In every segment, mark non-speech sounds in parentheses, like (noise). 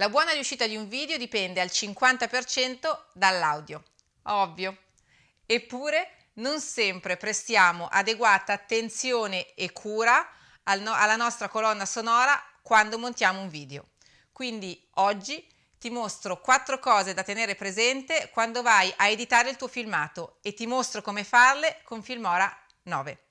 La buona riuscita di un video dipende al 50% dall'audio, ovvio. Eppure non sempre prestiamo adeguata attenzione e cura al no alla nostra colonna sonora quando montiamo un video. Quindi oggi ti mostro quattro cose da tenere presente quando vai a editare il tuo filmato e ti mostro come farle con Filmora 9.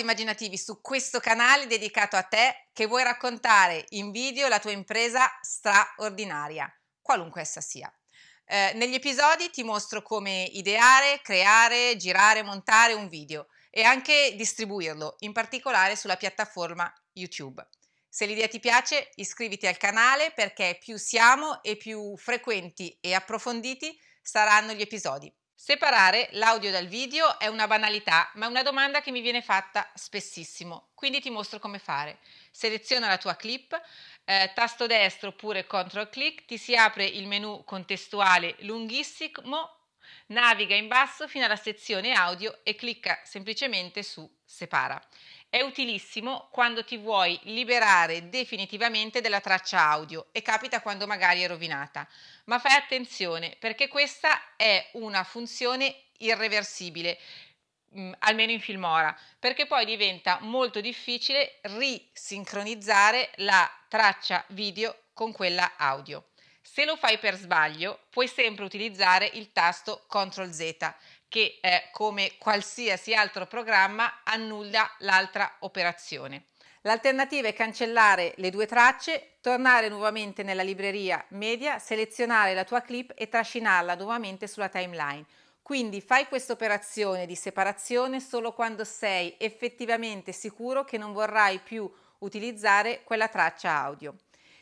Ritrovati immaginativi su questo canale dedicato a te che vuoi raccontare in video la tua impresa straordinaria, qualunque essa sia. Eh, negli episodi ti mostro come ideare, creare, girare, montare un video e anche distribuirlo, in particolare sulla piattaforma YouTube. Se l'idea ti piace iscriviti al canale perché più siamo e più frequenti e approfonditi saranno gli episodi. Separare l'audio dal video è una banalità, ma è una domanda che mi viene fatta spessissimo, quindi ti mostro come fare. Seleziona la tua clip, eh, tasto destro oppure control click, ti si apre il menu contestuale lunghissimo, naviga in basso fino alla sezione audio e clicca semplicemente su separa. È utilissimo quando ti vuoi liberare definitivamente della traccia audio e capita quando magari è rovinata. Ma fai attenzione perché questa è una funzione irreversibile, mh, mm, almeno in Filmora, perché poi diventa molto difficile risincronizzare la traccia video con quella audio. Se lo fai per sbaglio, puoi sempre utilizzare il tasto CTRL Z che eh, come qualsiasi altro programma annulla l'altra operazione. L'alternativa è cancellare le due tracce, tornare nuovamente nella libreria media, selezionare la tua clip e trascinarla nuovamente sulla timeline. Quindi fai questa operazione di separazione solo quando sei effettivamente sicuro che non vorrai più utilizzare quella traccia audio.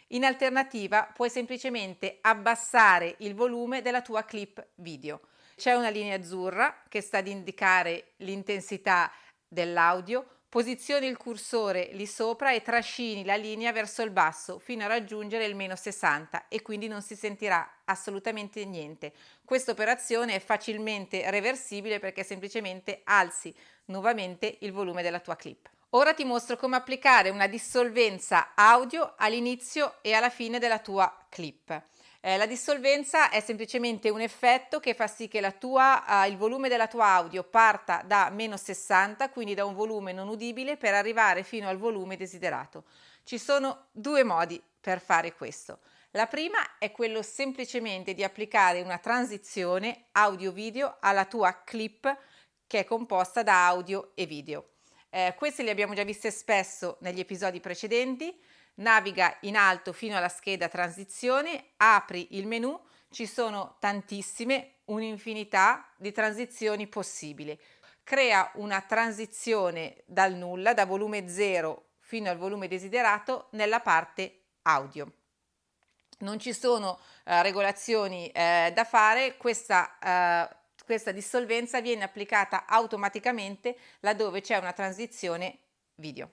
In alternativa puoi semplicemente abbassare il volume della tua clip video. C'è una linea azzurra che sta ad indicare l'intensità dell'audio, posizioni il cursore lì sopra e trascini la linea verso il basso fino a raggiungere il meno 60 e quindi non si sentirà assolutamente niente. Questa operazione è facilmente reversibile perché semplicemente alzi nuovamente il volume della tua clip. Ora ti mostro come applicare una dissolvenza audio all'inizio e alla fine della tua clip. Eh, la dissolvenza è semplicemente un effetto che fa sì che tua, eh, il volume della tua audio parta da meno 60, quindi da un volume non udibile, per arrivare fino al volume desiderato. Ci sono due modi per fare questo. La prima è quello semplicemente di applicare una transizione audio-video alla tua clip che è composta da audio e video. Eh, queste le abbiamo già viste spesso negli episodi precedenti, naviga in alto fino alla scheda transizione, apri il menu, ci sono tantissime, un'infinità di transizioni possibili. Crea una transizione dal nulla, da volume 0 fino al volume desiderato nella parte audio. Non ci sono eh, regolazioni eh, da fare, questa, eh, questa dissolvenza viene applicata automaticamente laddove c'è una transizione video.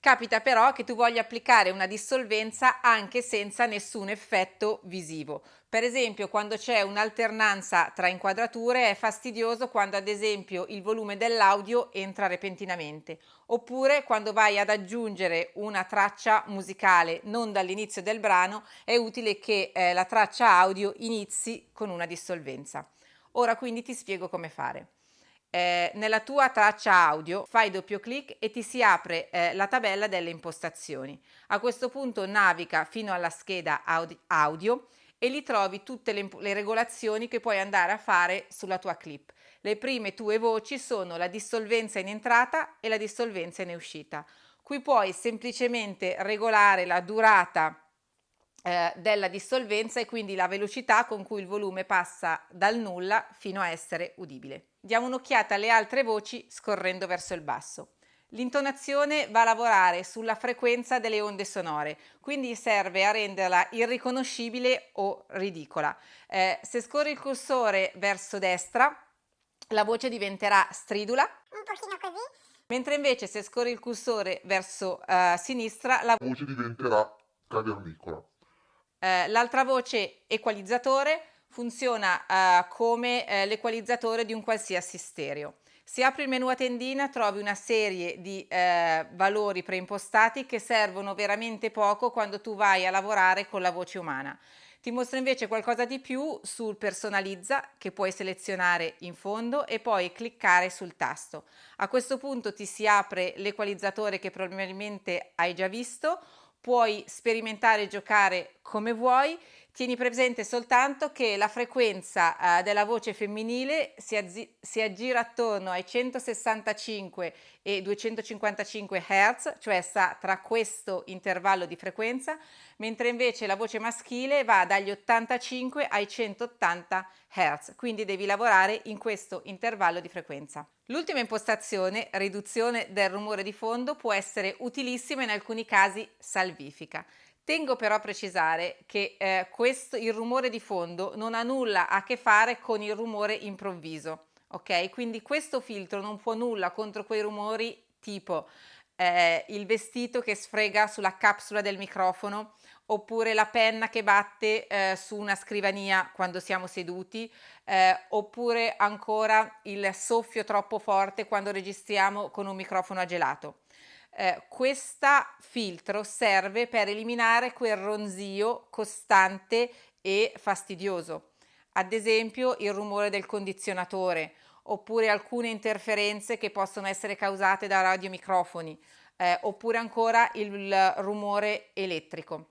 Capita però che tu voglia applicare una dissolvenza anche senza nessun effetto visivo. Per esempio quando c'è un'alternanza tra inquadrature è fastidioso quando ad esempio il volume dell'audio entra repentinamente oppure quando vai ad aggiungere una traccia musicale non dall'inizio del brano è utile che eh, la traccia audio inizi con una dissolvenza. Ora quindi ti spiego come fare eh, nella tua traccia audio fai doppio clic e ti si apre eh, la tabella delle impostazioni. A questo punto naviga fino alla scheda audio e lì trovi tutte le, le regolazioni che puoi andare a fare sulla tua clip. Le prime tue voci sono la dissolvenza in entrata e la dissolvenza in uscita. Qui puoi semplicemente regolare la durata eh, della dissolvenza e quindi la velocità con cui il volume passa dal nulla fino a essere udibile. Diamo un'occhiata alle altre voci scorrendo verso il basso. L'intonazione va a lavorare sulla frequenza delle onde sonore, quindi serve a renderla irriconoscibile o ridicola. Eh, se scorri il cursore verso destra, la voce diventerà stridula, un pochino così, mentre invece se scorri il cursore verso uh, sinistra, la voce diventerà cavernicola. Eh, l'altra voce equalizzatore funziona eh, come eh, l'equalizzatore di un qualsiasi stereo. Se apri il menu a tendina trovi una serie di eh, valori preimpostati che servono veramente poco quando tu vai a lavorare con la voce umana. Ti mostra invece qualcosa di più sul personalizza che puoi selezionare in fondo e poi cliccare sul tasto. A questo punto ti si apre l'equalizzatore che probabilmente hai già visto, puoi sperimentare e giocare come vuoi Tieni presente soltanto che la frequenza eh, della voce femminile si, si, aggira attorno ai 165 e 255 Hz, cioè sta tra questo intervallo di frequenza, mentre invece la voce maschile va dagli 85 ai 180 Hz, quindi devi lavorare in questo intervallo di frequenza. L'ultima impostazione, riduzione del rumore di fondo, può essere utilissima in alcuni casi salvifica. Tengo però a precisare che eh, questo, il rumore di fondo non ha nulla a che fare con il rumore improvviso, ok? Quindi questo filtro non può nulla contro quei rumori tipo eh, il vestito che sfrega sulla capsula del microfono oppure la penna che batte eh, su una scrivania quando siamo seduti eh, oppure ancora il soffio troppo forte quando registriamo con un microfono a gelato eh, questo filtro serve per eliminare quel ronzio costante e fastidioso, ad esempio il rumore del condizionatore oppure alcune interferenze che possono essere causate da radiomicrofoni eh, oppure ancora il rumore elettrico.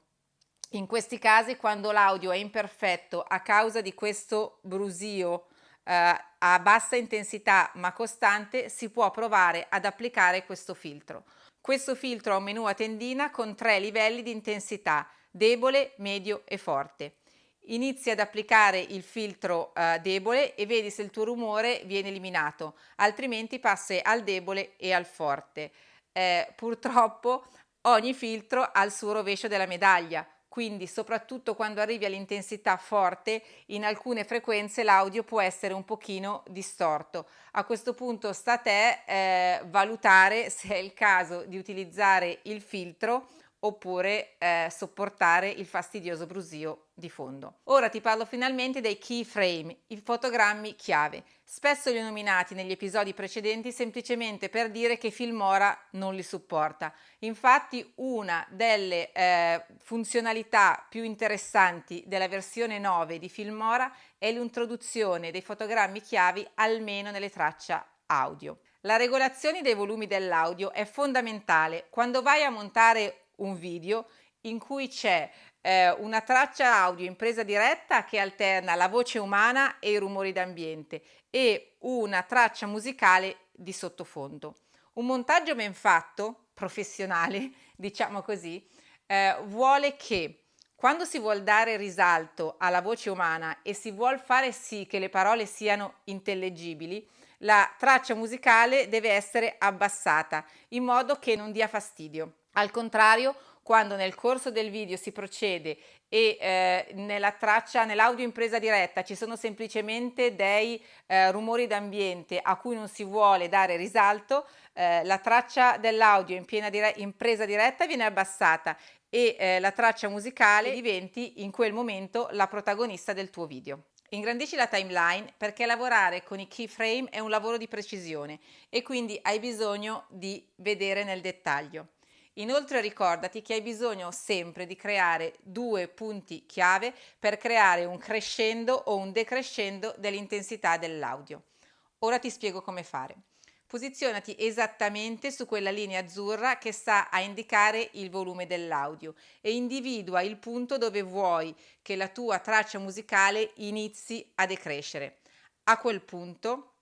In questi casi quando l'audio è imperfetto a causa di questo brusio eh, a bassa intensità ma costante si può provare ad applicare questo filtro. Questo filtro ha un menu a tendina con tre livelli di intensità, debole, medio e forte. Inizi ad applicare il filtro eh, debole e vedi se il tuo rumore viene eliminato, altrimenti passi al debole e al forte. Eh, purtroppo ogni filtro ha il suo rovescio della medaglia, quindi soprattutto quando arrivi all'intensità forte in alcune frequenze l'audio può essere un pochino distorto. A questo punto sta a te eh, valutare se è il caso di utilizzare il filtro oppure eh, sopportare il fastidioso brusio di fondo. Ora ti parlo finalmente dei keyframe, i fotogrammi chiave. Spesso li ho nominati negli episodi precedenti semplicemente per dire che Filmora non li supporta. Infatti una delle eh, funzionalità più interessanti della versione 9 di Filmora è l'introduzione dei fotogrammi chiavi almeno nelle tracce audio. La regolazione dei volumi dell'audio è fondamentale. Quando vai a montare un video in cui c'è eh, una traccia audio in presa diretta che alterna la voce umana e i rumori d'ambiente e una traccia musicale di sottofondo. Un montaggio ben fatto, professionale, (laughs) diciamo così, eh, vuole che quando si vuole dare risalto alla voce umana e si vuole fare sì che le parole siano intellegibili, la traccia musicale deve essere abbassata in modo che non dia fastidio. Al contrario, quando nel corso del video si procede e eh, nella traccia, nell'audio in presa diretta ci sono semplicemente dei eh, rumori d'ambiente a cui non si vuole dare risalto, eh, la traccia dell'audio in, dire in presa diretta viene abbassata e eh, la traccia musicale diventi in quel momento la protagonista del tuo video. Ingrandisci la timeline perché lavorare con i keyframe è un lavoro di precisione e quindi hai bisogno di vedere nel dettaglio. Inoltre ricordati che hai bisogno sempre di creare due punti chiave per creare un crescendo o un decrescendo dell'intensità dell'audio. Ora ti spiego come fare. Posizionati esattamente su quella linea azzurra che sta a indicare il volume dell'audio e individua il punto dove vuoi che la tua traccia musicale inizi a decrescere. A quel punto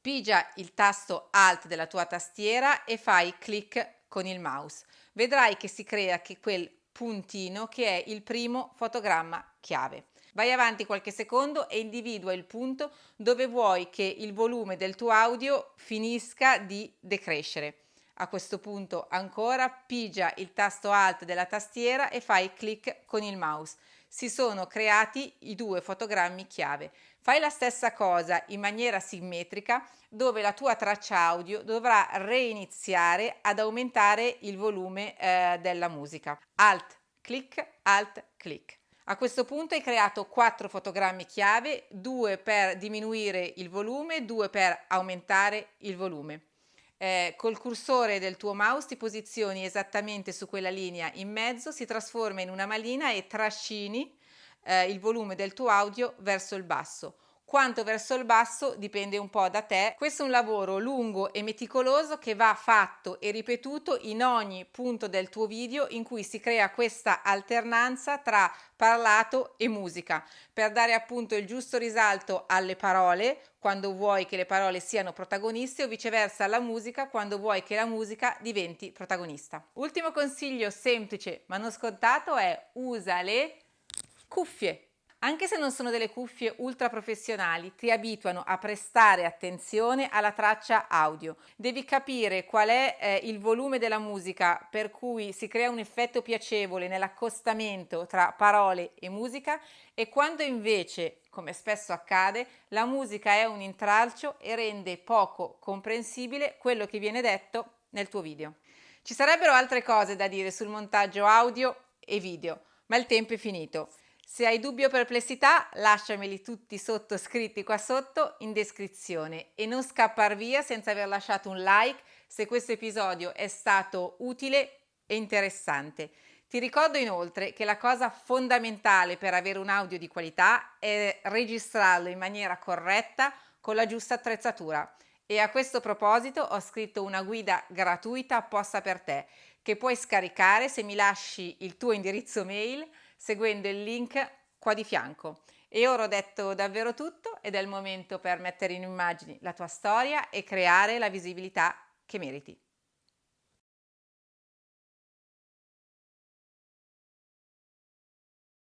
pigia il tasto Alt della tua tastiera e fai clic con il mouse. Vedrai che si crea che quel puntino che è il primo fotogramma chiave. Vai avanti qualche secondo e individua il punto dove vuoi che il volume del tuo audio finisca di decrescere. A questo punto ancora pigia il tasto Alt della tastiera e fai clic con il mouse. Si sono creati i due fotogrammi chiave. Fai la stessa cosa in maniera simmetrica dove la tua traccia audio dovrà reiniziare ad aumentare il volume eh, della musica. Alt, clic, alt, clic. A questo punto hai creato quattro fotogrammi chiave, due per diminuire il volume, due per aumentare il volume. Eh, col cursore del tuo mouse ti posizioni esattamente su quella linea. In mezzo, si trasforma in una malina e trascini eh, il volume del tuo audio verso il basso quanto verso il basso dipende un po' da te. Questo è un lavoro lungo e meticoloso che va fatto e ripetuto in ogni punto del tuo video in cui si crea questa alternanza tra parlato e musica per dare appunto il giusto risalto alle parole quando vuoi che le parole siano protagoniste o viceversa alla musica quando vuoi che la musica diventi protagonista. Ultimo consiglio semplice ma non scontato è usa le cuffie anche se non sono delle cuffie ultra professionali, ti abituano a prestare attenzione alla traccia audio. Devi capire qual è eh, il volume della musica per cui si crea un effetto piacevole nell'accostamento tra parole e musica e quando invece, come spesso accade, la musica è un intralcio e rende poco comprensibile quello che viene detto nel tuo video. Ci sarebbero altre cose da dire sul montaggio audio e video, ma il tempo è finito. Se hai dubbi o perplessità lasciameli tutti sotto scritti qua sotto in descrizione e non scappar via senza aver lasciato un like se questo episodio è stato utile e interessante. Ti ricordo inoltre che la cosa fondamentale per avere un audio di qualità è registrarlo in maniera corretta con la giusta attrezzatura e a questo proposito ho scritto una guida gratuita apposta per te che puoi scaricare se mi lasci il tuo indirizzo mail seguendo il link qua di fianco. E ora ho detto davvero tutto ed è il momento per mettere in immagini la tua storia e creare la visibilità che meriti.